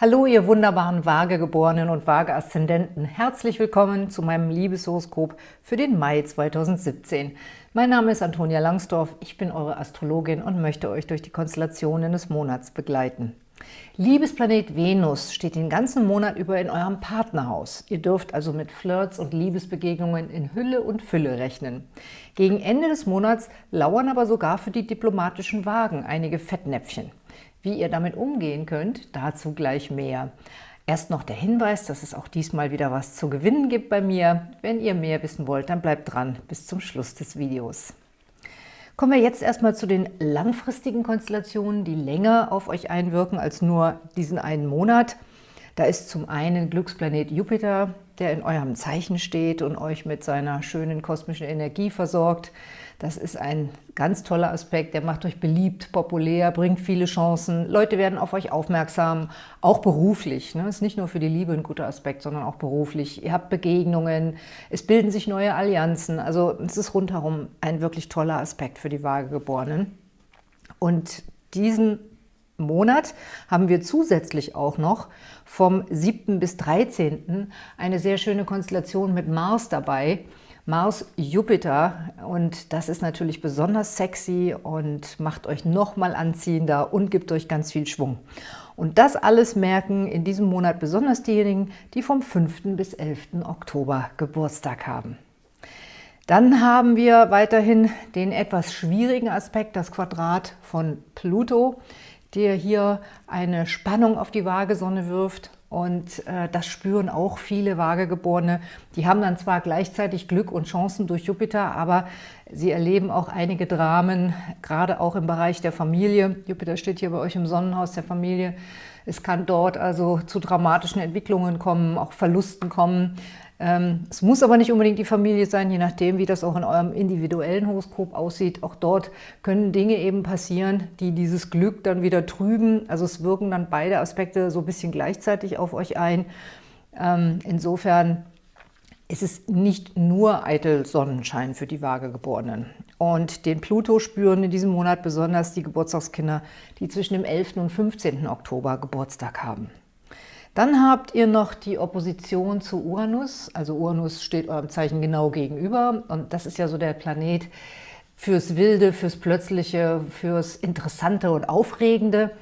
Hallo, ihr wunderbaren Waagegeborenen und Waage-Aszendenten. Herzlich willkommen zu meinem Liebeshoroskop für den Mai 2017. Mein Name ist Antonia Langsdorf, ich bin eure Astrologin und möchte euch durch die Konstellationen des Monats begleiten. Liebesplanet Venus steht den ganzen Monat über in eurem Partnerhaus. Ihr dürft also mit Flirts und Liebesbegegnungen in Hülle und Fülle rechnen. Gegen Ende des Monats lauern aber sogar für die diplomatischen Wagen einige Fettnäpfchen. Wie ihr damit umgehen könnt, dazu gleich mehr. Erst noch der Hinweis, dass es auch diesmal wieder was zu gewinnen gibt bei mir. Wenn ihr mehr wissen wollt, dann bleibt dran bis zum Schluss des Videos. Kommen wir jetzt erstmal zu den langfristigen Konstellationen, die länger auf euch einwirken als nur diesen einen Monat. Da ist zum einen Glücksplanet Jupiter, der in eurem Zeichen steht und euch mit seiner schönen kosmischen Energie versorgt. Das ist ein ganz toller Aspekt, der macht euch beliebt, populär, bringt viele Chancen. Leute werden auf euch aufmerksam, auch beruflich. Ne? Ist nicht nur für die Liebe ein guter Aspekt, sondern auch beruflich. Ihr habt Begegnungen, es bilden sich neue Allianzen. Also es ist rundherum ein wirklich toller Aspekt für die Waagegeborenen. Und diesen Monat haben wir zusätzlich auch noch vom 7. bis 13. eine sehr schöne Konstellation mit Mars dabei. Mars-Jupiter und das ist natürlich besonders sexy und macht euch nochmal anziehender und gibt euch ganz viel Schwung. Und das alles merken in diesem Monat besonders diejenigen, die vom 5. bis 11. Oktober Geburtstag haben. Dann haben wir weiterhin den etwas schwierigen Aspekt, das Quadrat von Pluto, der hier eine Spannung auf die Waagesonne wirft und äh, das spüren auch viele Waagegeborene. Die haben dann zwar gleichzeitig Glück und Chancen durch Jupiter, aber sie erleben auch einige Dramen, gerade auch im Bereich der Familie. Jupiter steht hier bei euch im Sonnenhaus der Familie. Es kann dort also zu dramatischen Entwicklungen kommen, auch Verlusten kommen. Ähm, es muss aber nicht unbedingt die Familie sein, je nachdem, wie das auch in eurem individuellen Horoskop aussieht. Auch dort können Dinge eben passieren, die dieses Glück dann wieder trüben. Also es wirken dann beide Aspekte so ein bisschen gleichzeitig auf euch ein. Ähm, insofern ist es nicht nur eitel Sonnenschein für die Waagegeborenen. Und den Pluto spüren in diesem Monat besonders die Geburtstagskinder, die zwischen dem 11. und 15. Oktober Geburtstag haben. Dann habt ihr noch die Opposition zu Uranus. Also Uranus steht eurem Zeichen genau gegenüber und das ist ja so der Planet fürs Wilde, fürs Plötzliche, fürs Interessante und Aufregende.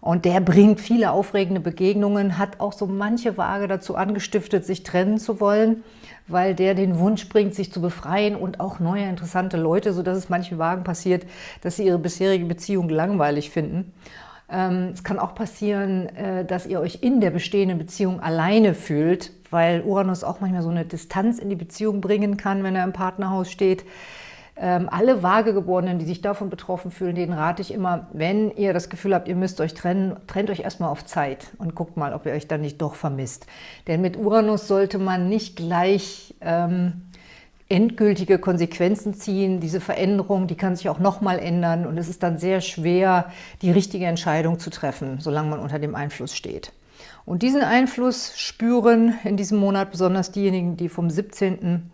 Und der bringt viele aufregende Begegnungen, hat auch so manche Waage dazu angestiftet, sich trennen zu wollen, weil der den Wunsch bringt, sich zu befreien und auch neue interessante Leute, sodass es manchen Wagen passiert, dass sie ihre bisherige Beziehung langweilig finden. Ähm, es kann auch passieren, äh, dass ihr euch in der bestehenden Beziehung alleine fühlt, weil Uranus auch manchmal so eine Distanz in die Beziehung bringen kann, wenn er im Partnerhaus steht. Ähm, alle Waagegeborenen, die sich davon betroffen fühlen, denen rate ich immer, wenn ihr das Gefühl habt, ihr müsst euch trennen, trennt euch erstmal auf Zeit und guckt mal, ob ihr euch dann nicht doch vermisst. Denn mit Uranus sollte man nicht gleich ähm, endgültige Konsequenzen ziehen. Diese Veränderung, die kann sich auch nochmal ändern und es ist dann sehr schwer, die richtige Entscheidung zu treffen, solange man unter dem Einfluss steht. Und diesen Einfluss spüren in diesem Monat besonders diejenigen, die vom 17.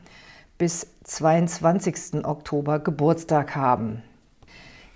bis 22. Oktober Geburtstag haben.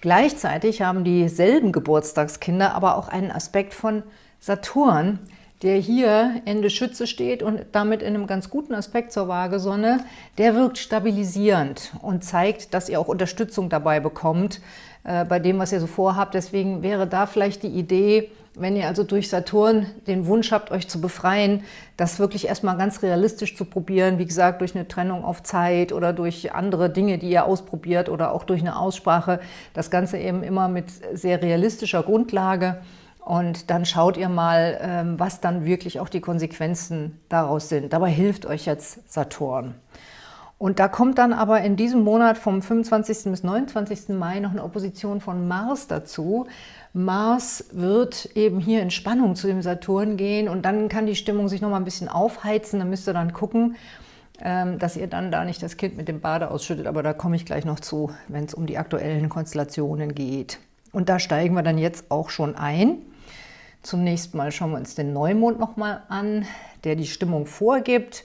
Gleichzeitig haben dieselben Geburtstagskinder aber auch einen Aspekt von Saturn, der hier Ende Schütze steht und damit in einem ganz guten Aspekt zur Waagesonne, der wirkt stabilisierend und zeigt, dass ihr auch Unterstützung dabei bekommt, äh, bei dem, was ihr so vorhabt. Deswegen wäre da vielleicht die Idee, wenn ihr also durch Saturn den Wunsch habt, euch zu befreien, das wirklich erstmal ganz realistisch zu probieren, wie gesagt, durch eine Trennung auf Zeit oder durch andere Dinge, die ihr ausprobiert oder auch durch eine Aussprache, das Ganze eben immer mit sehr realistischer Grundlage und dann schaut ihr mal, ähm, was dann wirklich auch die Konsequenzen daraus sind. Dabei hilft euch jetzt Saturn. Und da kommt dann aber in diesem Monat vom 25. bis 29. Mai noch eine Opposition von Mars dazu. Mars wird eben hier in Spannung zu dem Saturn gehen und dann kann die Stimmung sich noch mal ein bisschen aufheizen. Da müsst ihr dann gucken, ähm, dass ihr dann da nicht das Kind mit dem Bade ausschüttet. Aber da komme ich gleich noch zu, wenn es um die aktuellen Konstellationen geht. Und da steigen wir dann jetzt auch schon ein. Zunächst mal schauen wir uns den Neumond nochmal an, der die Stimmung vorgibt.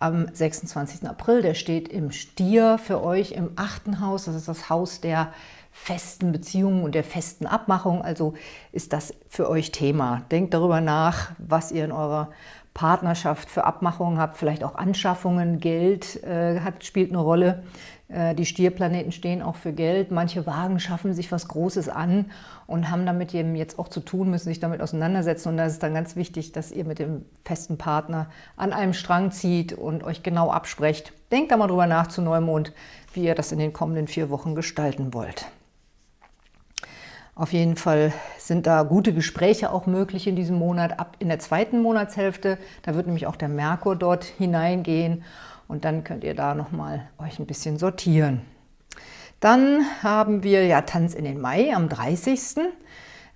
Am 26. April, der steht im Stier für euch im achten Haus. Das ist das Haus der festen Beziehungen und der festen Abmachung. Also ist das für euch Thema. Denkt darüber nach, was ihr in eurer Partnerschaft für Abmachungen habt, vielleicht auch Anschaffungen, Geld äh, hat, spielt eine Rolle. Äh, die Stierplaneten stehen auch für Geld. Manche Wagen schaffen sich was Großes an und haben damit eben jetzt auch zu tun, müssen sich damit auseinandersetzen. Und da ist dann ganz wichtig, dass ihr mit dem festen Partner an einem Strang zieht und euch genau absprecht. Denkt da mal drüber nach zu Neumond, wie ihr das in den kommenden vier Wochen gestalten wollt. Auf jeden Fall sind da gute Gespräche auch möglich in diesem Monat, ab in der zweiten Monatshälfte. Da wird nämlich auch der Merkur dort hineingehen und dann könnt ihr da nochmal euch ein bisschen sortieren. Dann haben wir ja Tanz in den Mai am 30.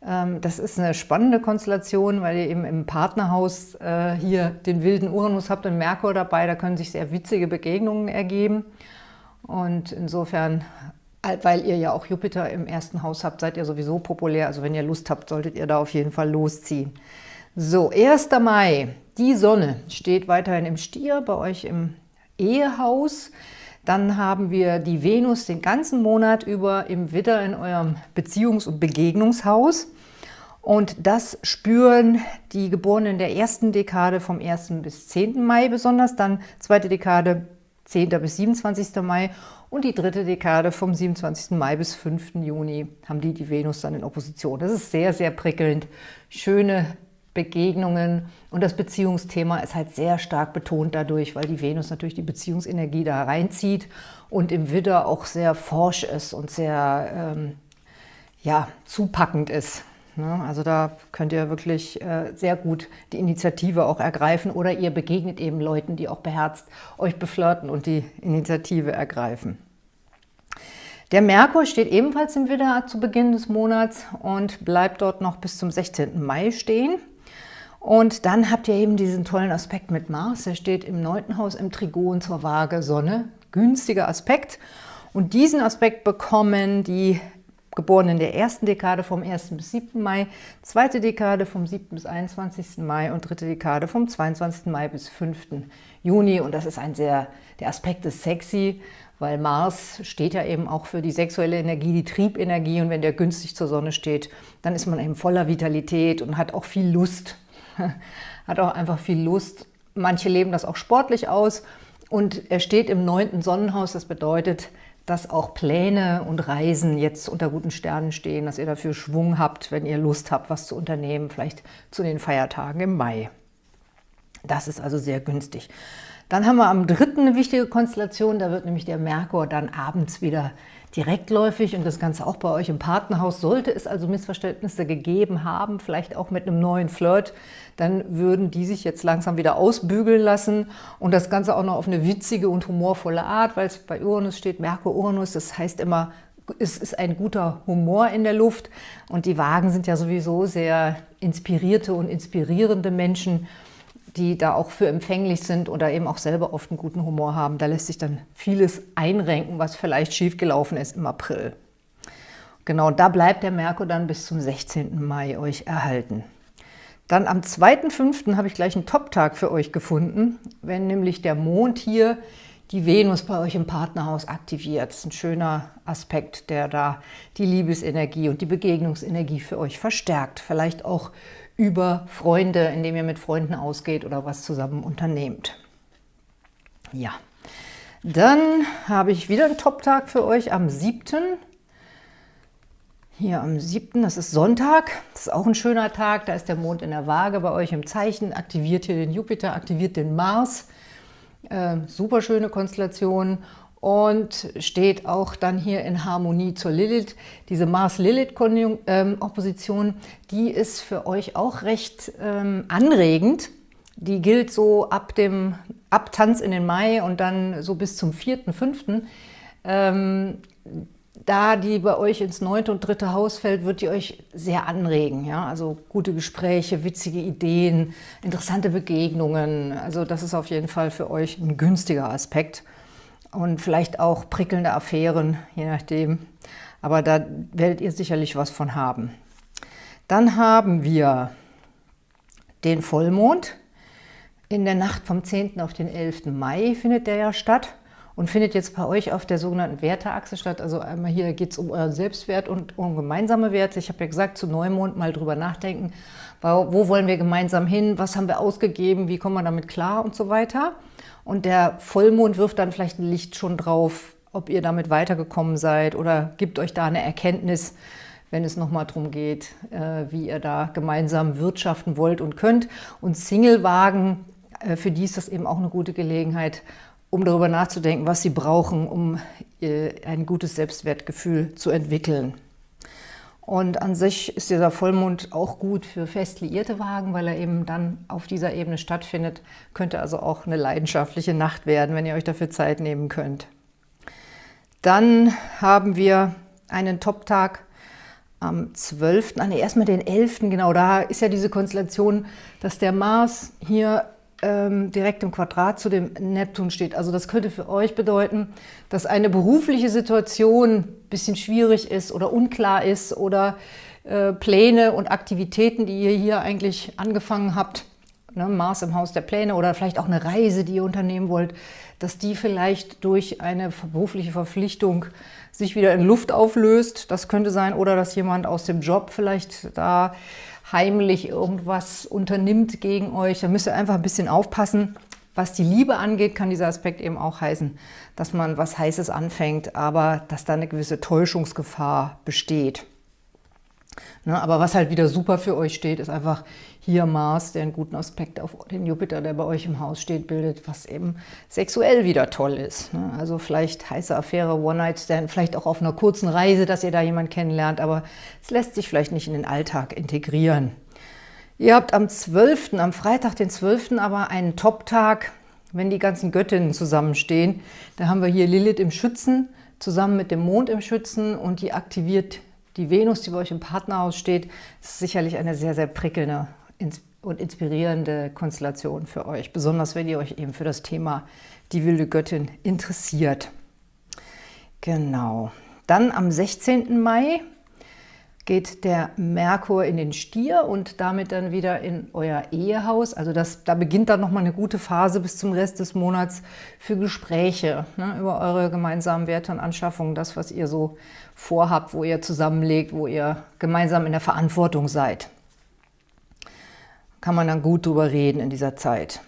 Ähm, das ist eine spannende Konstellation, weil ihr eben im Partnerhaus äh, hier den wilden Uranus habt und Merkur dabei. Da können sich sehr witzige Begegnungen ergeben. Und insofern weil ihr ja auch Jupiter im ersten Haus habt, seid ihr sowieso populär. Also wenn ihr Lust habt, solltet ihr da auf jeden Fall losziehen. So, 1. Mai, die Sonne steht weiterhin im Stier, bei euch im Ehehaus. Dann haben wir die Venus den ganzen Monat über im Widder in eurem Beziehungs- und Begegnungshaus. Und das spüren die Geborenen der ersten Dekade vom 1. bis 10. Mai besonders, dann zweite Dekade 10. bis 27. Mai und die dritte Dekade vom 27. Mai bis 5. Juni haben die die Venus dann in Opposition. Das ist sehr, sehr prickelnd. Schöne Begegnungen und das Beziehungsthema ist halt sehr stark betont dadurch, weil die Venus natürlich die Beziehungsenergie da reinzieht und im Widder auch sehr forsch ist und sehr ähm, ja, zupackend ist. Ne? Also da könnt ihr wirklich äh, sehr gut die Initiative auch ergreifen oder ihr begegnet eben Leuten, die auch beherzt euch beflirten und die Initiative ergreifen. Der Merkur steht ebenfalls im Widder zu Beginn des Monats und bleibt dort noch bis zum 16. Mai stehen. Und dann habt ihr eben diesen tollen Aspekt mit Mars. Er steht im 9. Haus im Trigon zur Waage Sonne. Günstiger Aspekt. Und diesen Aspekt bekommen die geboren in der ersten Dekade vom 1. bis 7. Mai, zweite Dekade vom 7. bis 21. Mai und dritte Dekade vom 22. Mai bis 5. Juni. Und das ist ein sehr, der Aspekt ist sexy, weil Mars steht ja eben auch für die sexuelle Energie, die Triebenergie. Und wenn der günstig zur Sonne steht, dann ist man eben voller Vitalität und hat auch viel Lust. hat auch einfach viel Lust. Manche leben das auch sportlich aus. Und er steht im neunten Sonnenhaus, das bedeutet, dass auch Pläne und Reisen jetzt unter guten Sternen stehen, dass ihr dafür Schwung habt, wenn ihr Lust habt, was zu unternehmen, vielleicht zu den Feiertagen im Mai. Das ist also sehr günstig. Dann haben wir am dritten eine wichtige Konstellation, da wird nämlich der Merkur dann abends wieder direktläufig und das Ganze auch bei euch im Partnerhaus. Sollte es also Missverständnisse gegeben haben, vielleicht auch mit einem neuen Flirt, dann würden die sich jetzt langsam wieder ausbügeln lassen und das Ganze auch noch auf eine witzige und humorvolle Art, weil es bei Uranus steht, Merkur-Uranus, das heißt immer, es ist ein guter Humor in der Luft und die Wagen sind ja sowieso sehr inspirierte und inspirierende Menschen, die da auch für empfänglich sind oder eben auch selber oft einen guten Humor haben. Da lässt sich dann vieles einrenken, was vielleicht schiefgelaufen ist im April. Genau, da bleibt der Merkur dann bis zum 16. Mai euch erhalten. Dann am 2.5. habe ich gleich einen Top-Tag für euch gefunden, wenn nämlich der Mond hier die Venus bei euch im Partnerhaus aktiviert. Das ist ein schöner Aspekt, der da die Liebesenergie und die Begegnungsenergie für euch verstärkt. Vielleicht auch über Freunde, indem ihr mit Freunden ausgeht oder was zusammen unternehmt. Ja, dann habe ich wieder einen Top-Tag für euch am 7. Hier am 7., das ist Sonntag, das ist auch ein schöner Tag, da ist der Mond in der Waage bei euch im Zeichen, aktiviert hier den Jupiter, aktiviert den Mars. Äh, super schöne Konstellation und steht auch dann hier in Harmonie zur Lilith. Diese Mars-Lilith-Opposition, die ist für euch auch recht ähm, anregend. Die gilt so ab dem Abtanz in den Mai und dann so bis zum 4., Ähm, da die bei euch ins neunte und dritte Haus fällt, wird die euch sehr anregen. Ja? Also gute Gespräche, witzige Ideen, interessante Begegnungen. Also das ist auf jeden Fall für euch ein günstiger Aspekt und vielleicht auch prickelnde Affären, je nachdem. Aber da werdet ihr sicherlich was von haben. Dann haben wir den Vollmond. In der Nacht vom 10. auf den 11. Mai findet der ja statt. und findet jetzt bei euch auf der sogenannten Werteachse statt. Also einmal hier geht es um euren Selbstwert und um gemeinsame Werte. Ich habe ja gesagt, zu Neumond mal drüber nachdenken, wo wollen wir gemeinsam hin, was haben wir ausgegeben, wie kommen wir damit klar und so weiter. Und der Vollmond wirft dann vielleicht ein Licht schon drauf, ob ihr damit weitergekommen seid oder gibt euch da eine Erkenntnis, wenn es nochmal darum geht, äh, wie ihr da gemeinsam wirtschaften wollt und könnt. Und Single-Wagen, äh, für die ist das eben auch eine gute Gelegenheit, um darüber nachzudenken, was sie brauchen, um äh, ein gutes Selbstwertgefühl zu entwickeln. Und an sich ist dieser Vollmond auch gut für fest liierte Wagen, weil er eben dann auf dieser Ebene stattfindet. Könnte also auch eine leidenschaftliche Nacht werden, wenn ihr euch dafür Zeit nehmen könnt. Dann haben wir einen Top-Tag am 12., ah, nee, erstmal den 11., genau, da ist ja diese Konstellation, dass der Mars hier ähm, direkt im Quadrat zu dem Neptun steht. Also das könnte für euch bedeuten, dass eine berufliche Situation ein bisschen schwierig ist oder unklar ist oder äh, Pläne und Aktivitäten, die ihr hier eigentlich angefangen habt, ne, Mars im Haus der Pläne oder vielleicht auch eine Reise, die ihr unternehmen wollt, dass die vielleicht durch eine berufliche Verpflichtung sich wieder in Luft auflöst. Das könnte sein. Oder dass jemand aus dem Job vielleicht da heimlich irgendwas unternimmt gegen euch. Da müsst ihr einfach ein bisschen aufpassen. Was die Liebe angeht, kann dieser Aspekt eben auch heißen, dass man was Heißes anfängt, aber dass da eine gewisse Täuschungsgefahr besteht. Ne, aber was halt wieder super für euch steht, ist einfach hier Mars, der einen guten Aspekt auf den Jupiter, der bei euch im Haus steht, bildet, was eben sexuell wieder toll ist. Ne? Also vielleicht heiße Affäre, One-Night-Stand, vielleicht auch auf einer kurzen Reise, dass ihr da jemanden kennenlernt, aber es lässt sich vielleicht nicht in den Alltag integrieren. Ihr habt am 12., am Freitag, den 12., aber einen Top-Tag, wenn die ganzen Göttinnen zusammenstehen. Da haben wir hier Lilith im Schützen, zusammen mit dem Mond im Schützen und die aktiviert die Venus, die bei euch im Partnerhaus steht. Ist sicherlich eine sehr, sehr prickelnde und inspirierende Konstellation für euch, besonders wenn ihr euch eben für das Thema die wilde Göttin interessiert. Genau. Dann am 16. Mai geht der Merkur in den Stier und damit dann wieder in euer Ehehaus. Also das, da beginnt dann nochmal eine gute Phase bis zum Rest des Monats für Gespräche ne, über eure gemeinsamen Werte und Anschaffungen, das, was ihr so vorhabt, wo ihr zusammenlegt, wo ihr gemeinsam in der Verantwortung seid kann man dann gut drüber reden in dieser Zeit.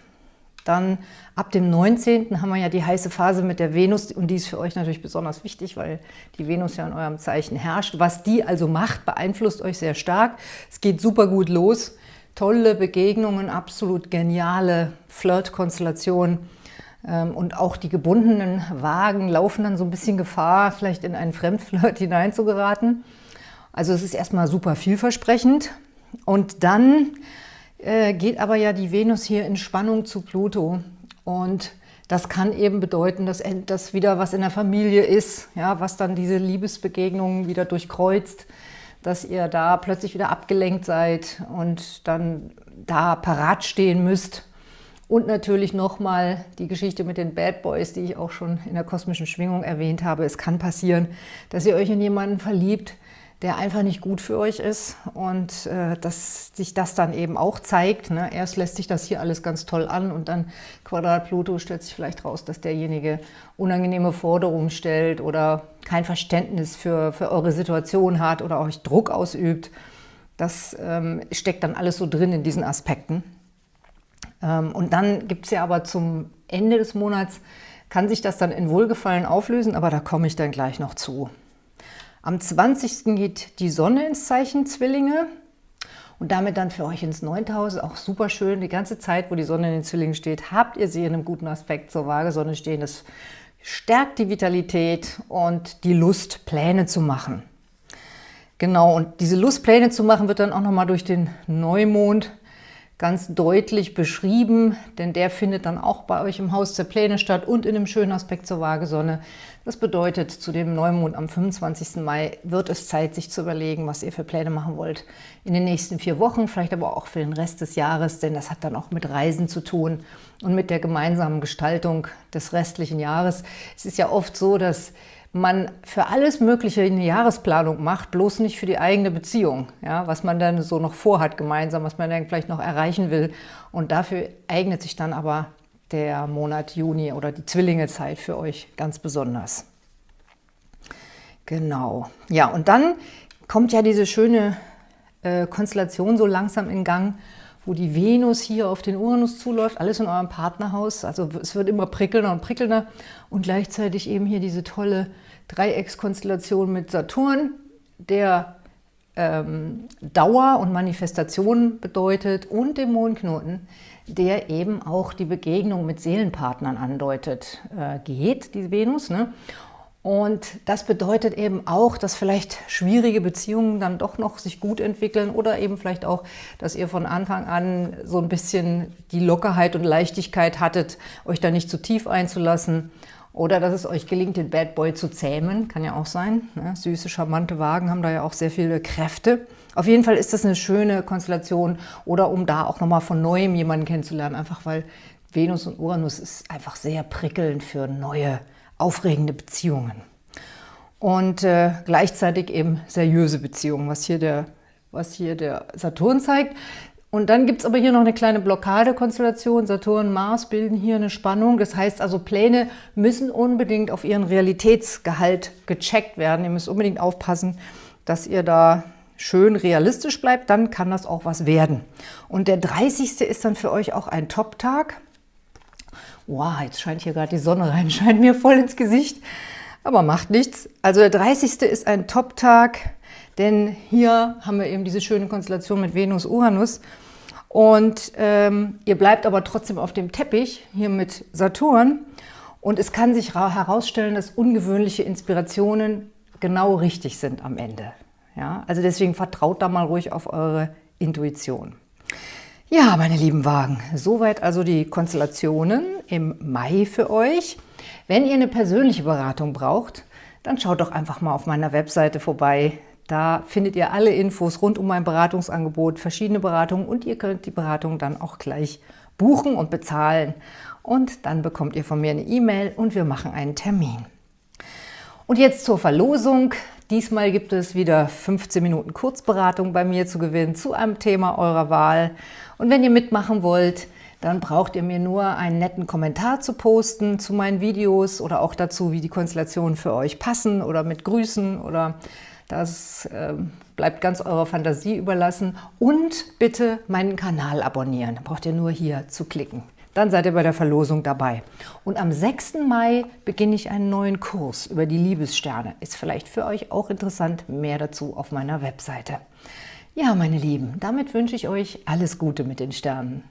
Dann ab dem 19. haben wir ja die heiße Phase mit der Venus und die ist für euch natürlich besonders wichtig, weil die Venus ja in eurem Zeichen herrscht. Was die also macht, beeinflusst euch sehr stark. Es geht super gut los. Tolle Begegnungen, absolut geniale Flirt-Konstellationen. Ähm, und auch die gebundenen Wagen laufen dann so ein bisschen Gefahr, vielleicht in einen Fremdflirt hineinzugeraten. Also es ist erstmal super vielversprechend. Und dann äh, geht aber ja die Venus hier in Spannung zu Pluto. Und das kann eben bedeuten, dass das wieder was in der Familie ist, ja, was dann diese Liebesbegegnungen wieder durchkreuzt, dass ihr da plötzlich wieder abgelenkt seid und dann da parat stehen müsst. Und natürlich nochmal die Geschichte mit den Bad Boys, die ich auch schon in der kosmischen Schwingung erwähnt habe. Es kann passieren, dass ihr euch in jemanden verliebt, der einfach nicht gut für euch ist und äh, dass sich das dann eben auch zeigt. Ne? Erst lässt sich das hier alles ganz toll an und dann Quadrat Pluto stellt sich vielleicht raus, dass derjenige unangenehme Forderungen stellt oder kein Verständnis für, für eure Situation hat oder euch Druck ausübt. Das ähm, steckt dann alles so drin in diesen Aspekten. Ähm, und dann gibt es ja aber zum Ende des Monats, kann sich das dann in Wohlgefallen auflösen, aber da komme ich dann gleich noch zu. Am 20. geht die Sonne ins Zeichen Zwillinge und damit dann für euch ins 9. Haus. Auch super schön. Die ganze Zeit, wo die Sonne in den Zwillingen steht, habt ihr sie in einem guten Aspekt zur Waagesonne stehen. Das stärkt die Vitalität und die Lust, Pläne zu machen. Genau, und diese Lust, Pläne zu machen, wird dann auch nochmal durch den Neumond ganz deutlich beschrieben, denn der findet dann auch bei euch im Haus der Pläne statt und in einem schönen Aspekt zur Waagesonne. Das bedeutet, zu dem Neumond am 25. Mai wird es Zeit, sich zu überlegen, was ihr für Pläne machen wollt in den nächsten vier Wochen, vielleicht aber auch für den Rest des Jahres, denn das hat dann auch mit Reisen zu tun und mit der gemeinsamen Gestaltung des restlichen Jahres. Es ist ja oft so, dass man für alles Mögliche eine Jahresplanung macht, bloß nicht für die eigene Beziehung, ja, was man dann so noch vorhat gemeinsam, was man dann vielleicht noch erreichen will. Und dafür eignet sich dann aber der Monat Juni oder die Zwillingezeit für euch ganz besonders. Genau. Ja, und dann kommt ja diese schöne äh, Konstellation so langsam in Gang, wo die Venus hier auf den Uranus zuläuft, alles in eurem Partnerhaus. Also es wird immer prickelnder und prickelnder und gleichzeitig eben hier diese tolle Dreieckskonstellation mit Saturn, der ähm, Dauer und Manifestation bedeutet und dem Mondknoten, der eben auch die Begegnung mit Seelenpartnern andeutet, äh, geht, die Venus. Ne? Und das bedeutet eben auch, dass vielleicht schwierige Beziehungen dann doch noch sich gut entwickeln oder eben vielleicht auch, dass ihr von Anfang an so ein bisschen die Lockerheit und Leichtigkeit hattet, euch da nicht zu tief einzulassen oder dass es euch gelingt, den Bad Boy zu zähmen, kann ja auch sein. Ne? Süße, charmante Wagen haben da ja auch sehr viele Kräfte. Auf jeden Fall ist das eine schöne Konstellation oder um da auch nochmal von Neuem jemanden kennenzulernen, einfach weil Venus und Uranus ist einfach sehr prickelnd für neue aufregende Beziehungen. Und äh, gleichzeitig eben seriöse Beziehungen, was hier, der, was hier der Saturn zeigt. Und dann gibt es aber hier noch eine kleine Blockadekonstellation. Saturn und Mars bilden hier eine Spannung. Das heißt also, Pläne müssen unbedingt auf ihren Realitätsgehalt gecheckt werden. Ihr müsst unbedingt aufpassen, dass ihr da schön realistisch bleibt. Dann kann das auch was werden. Und der 30. ist dann für euch auch ein Top-Tag wow, jetzt scheint hier gerade die Sonne rein, scheint mir voll ins Gesicht, aber macht nichts. Also der 30. ist ein Top-Tag, denn hier haben wir eben diese schöne Konstellation mit Venus-Uranus und ähm, ihr bleibt aber trotzdem auf dem Teppich, hier mit Saturn und es kann sich herausstellen, dass ungewöhnliche Inspirationen genau richtig sind am Ende. Ja? Also deswegen vertraut da mal ruhig auf eure Intuition. Ja, meine lieben Wagen, soweit also die Konstellationen im Mai für euch. Wenn ihr eine persönliche Beratung braucht, dann schaut doch einfach mal auf meiner Webseite vorbei. Da findet ihr alle Infos rund um mein Beratungsangebot, verschiedene Beratungen und ihr könnt die Beratung dann auch gleich buchen und bezahlen. Und dann bekommt ihr von mir eine E-Mail und wir machen einen Termin. Und jetzt zur Verlosung. Diesmal gibt es wieder 15 Minuten Kurzberatung bei mir zu gewinnen zu einem Thema eurer Wahl. Und wenn ihr mitmachen wollt, dann braucht ihr mir nur einen netten Kommentar zu posten zu meinen Videos oder auch dazu, wie die Konstellationen für euch passen oder mit Grüßen oder das äh, bleibt ganz eurer Fantasie überlassen. Und bitte meinen Kanal abonnieren. Braucht ihr nur hier zu klicken dann seid ihr bei der Verlosung dabei. Und am 6. Mai beginne ich einen neuen Kurs über die Liebessterne. Ist vielleicht für euch auch interessant, mehr dazu auf meiner Webseite. Ja, meine Lieben, damit wünsche ich euch alles Gute mit den Sternen.